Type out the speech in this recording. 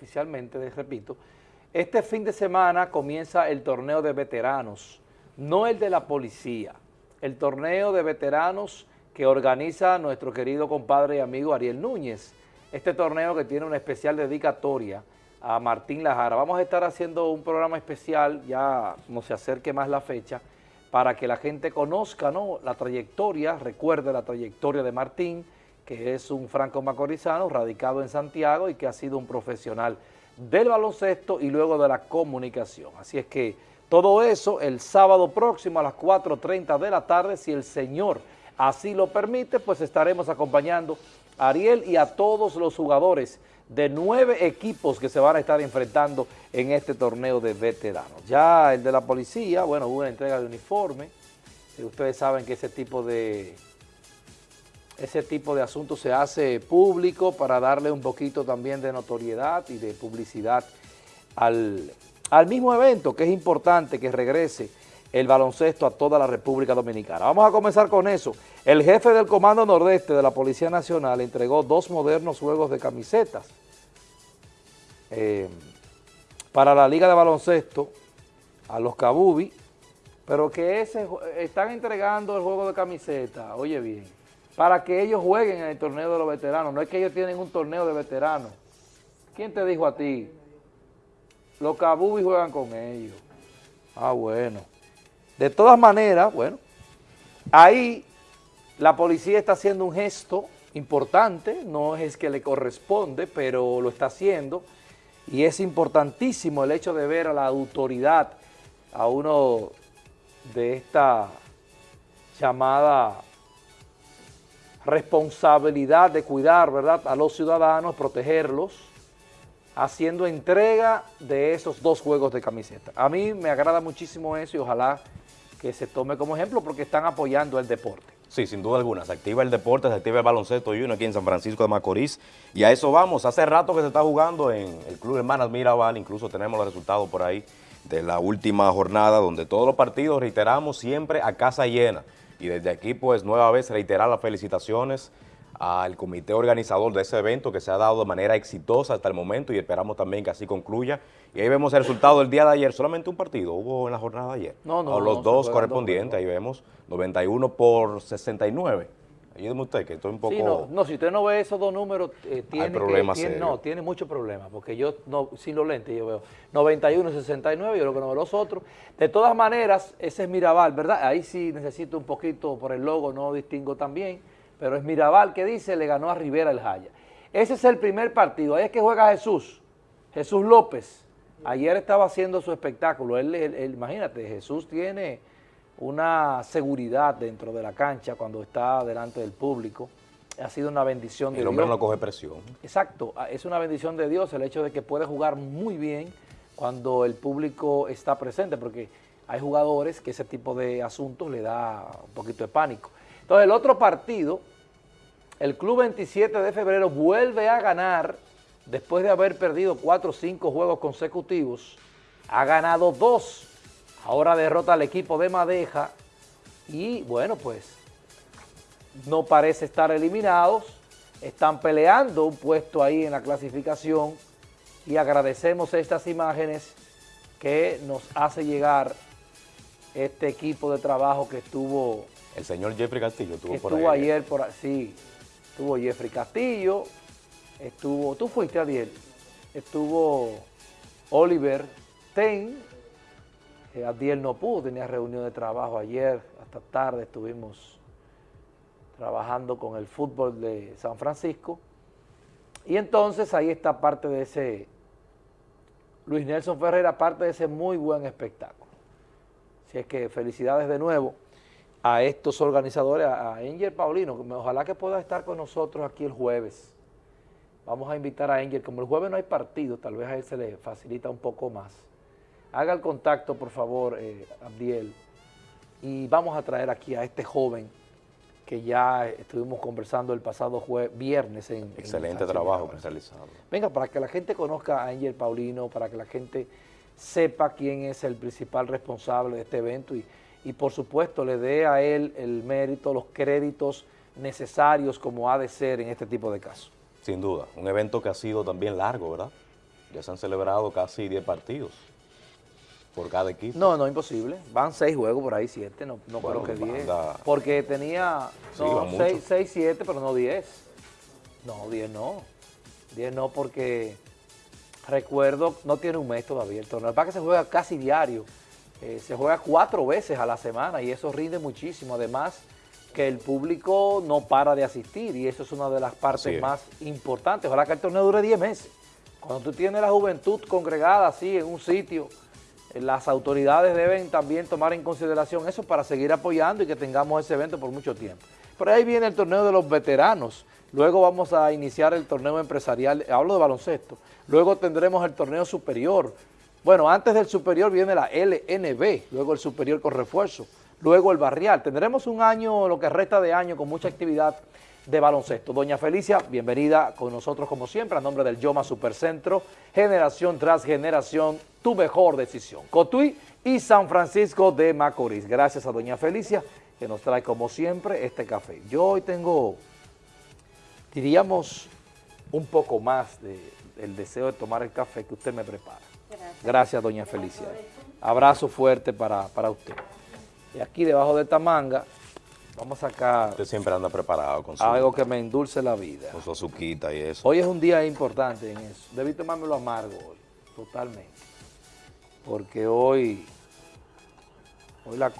oficialmente, les repito, este fin de semana comienza el torneo de veteranos, no el de la policía, el torneo de veteranos que organiza nuestro querido compadre y amigo Ariel Núñez. Este torneo que tiene una especial dedicatoria a Martín Lajara. Vamos a estar haciendo un programa especial, ya no se acerque más la fecha, para que la gente conozca ¿no? la trayectoria, recuerde la trayectoria de Martín, que es un franco macorizano radicado en Santiago y que ha sido un profesional del baloncesto y luego de la comunicación. Así es que todo eso el sábado próximo a las 4.30 de la tarde, si el Señor así lo permite, pues estaremos acompañando a Ariel y a todos los jugadores de nueve equipos que se van a estar enfrentando en este torneo de veteranos. Ya el de la policía, bueno, hubo una entrega de uniforme, ustedes saben que ese tipo de ese tipo de asuntos se hace público para darle un poquito también de notoriedad y de publicidad al, mismo evento, que es importante que regrese el baloncesto a toda la República Dominicana. Vamos a comenzar con eso. El jefe del Comando Nordeste de la Policía Nacional entregó dos modernos juegos de camisetas eh, para la Liga de Baloncesto a los Cabubi, pero que ese, están entregando el juego de camiseta, oye bien, para que ellos jueguen en el torneo de los veteranos. No es que ellos tienen un torneo de veteranos. ¿Quién te dijo a ti? Los Cabubi juegan con ellos. Ah, bueno. De todas maneras, bueno, ahí la policía está haciendo un gesto importante, no es que le corresponde, pero lo está haciendo, y es importantísimo el hecho de ver a la autoridad, a uno de esta llamada responsabilidad de cuidar ¿verdad? a los ciudadanos, protegerlos, haciendo entrega de esos dos juegos de camiseta. A mí me agrada muchísimo eso y ojalá que se tome como ejemplo porque están apoyando el deporte. Sí, sin duda alguna, se activa el deporte, se activa el baloncesto y uno aquí en San Francisco de Macorís y a eso vamos, hace rato que se está jugando en el Club Hermanas Mirabal, incluso tenemos los resultados por ahí de la última jornada donde todos los partidos, reiteramos, siempre a casa llena. Y desde aquí, pues, nueva vez reiterar las felicitaciones al comité organizador de ese evento que se ha dado de manera exitosa hasta el momento y esperamos también que así concluya. Y ahí vemos el resultado del día de ayer, solamente un partido hubo en la jornada de ayer. No, no, Los dos correspondientes, ahí vemos 91 por 69. Ayúdeme usted, que estoy un poco... no, si usted no ve esos dos números, eh, tiene, tiene No, tiene muchos problemas, porque yo, no, sin los lentes, yo veo 91 69, yo lo que no veo los otros. De todas maneras, ese es Mirabal, ¿verdad? Ahí sí necesito un poquito, por el logo no distingo tan bien, pero es Mirabal que dice, le ganó a Rivera el Jaya. Ese es el primer partido, ahí es que juega Jesús, Jesús López. Ayer estaba haciendo su espectáculo, él imagínate, Jesús tiene una seguridad dentro de la cancha cuando está delante del público. Ha sido una bendición de Dios. El hombre no coge presión. Exacto, ah, es una bendición de Dios el hecho de que puede jugar muy bien cuando el público está presente, porque hay jugadores que ese tipo de asuntos le da un poquito de pánico. Entonces el otro partido, el Club 27 de febrero vuelve a ganar, después de haber perdido cuatro o cinco juegos consecutivos, ha ganado dos Ahora derrota al equipo de Madeja y bueno, pues no parece estar eliminados. Están peleando un puesto ahí en la clasificación y agradecemos estas imágenes que nos hace llegar este equipo de trabajo que estuvo... El señor Jeffrey Castillo estuvo, por ahí. Estuvo ayer, por sí, estuvo Jeffrey Castillo, estuvo, tú fuiste ayer, estuvo Oliver Ten, eh, Adiel no pudo, tenía reunión de trabajo ayer, hasta tarde estuvimos trabajando con el fútbol de San Francisco. Y entonces ahí está parte de ese, Luis Nelson Ferreira, parte de ese muy buen espectáculo. Así es que felicidades de nuevo a estos organizadores, a Angel Paulino, ojalá que pueda estar con nosotros aquí el jueves. Vamos a invitar a Angel, como el jueves no hay partido, tal vez a él se le facilita un poco más Haga el contacto, por favor, eh, Abdiel, y vamos a traer aquí a este joven que ya estuvimos conversando el pasado viernes en Excelente trabajo realizado. Venga, para que la gente conozca a Angel Paulino, para que la gente sepa quién es el principal responsable de este evento y, y por supuesto le dé a él el mérito, los créditos necesarios como ha de ser en este tipo de casos. Sin duda, un evento que ha sido también largo, ¿verdad? Ya se han celebrado casi 10 partidos por cada equipo. No, no, imposible. Van seis juegos por ahí, siete, no, no Bueno, creo que diez. anda- Porque tenía Sí, no, van seis, seis, siete, pero no diez. No, diez no. Diez no porque recuerdo, no tiene un mes todavía el torneo. Para que se juega casi diario. Eh, se juega cuatro veces a la semana y eso rinde muchísimo. Además que el público no para de asistir y eso es una de las partes es. más importantes. Ojalá que el torneo dure 10 meses. Cuando tú tienes la juventud congregada así en un sitio, las autoridades deben también tomar en consideración eso para seguir apoyando y que tengamos ese evento por mucho tiempo. Por ahí viene el torneo de los veteranos, luego vamos a iniciar el torneo empresarial, hablo de baloncesto, luego tendremos el torneo superior, bueno, antes del superior viene la LNB, luego el superior con refuerzo, luego el barrial, tendremos un año, lo que resta de año, con mucha actividad de baloncesto. Doña Felicia, bienvenida con nosotros como siempre, a nombre del Yoma Supercentro, generación tras generación, tu mejor decisión. Cotuí y San Francisco de Macorís. Gracias a Doña Felicia, que nos trae como siempre este café. Yo hoy tengo, diríamos, un poco más de- del deseo de tomar el café que usted me prepara. Gracias, Doña Felicia. Abrazo fuerte para, para usted. Y aquí debajo de esta manga, vamos a sacar Usted siempre anda preparado con su, algo que me endulce la vida. con su azuquita y eso. Hoy es un día importante en eso. Debí tomármelo amargo hoy, totalmente. Porque hoy, hoy la cosa...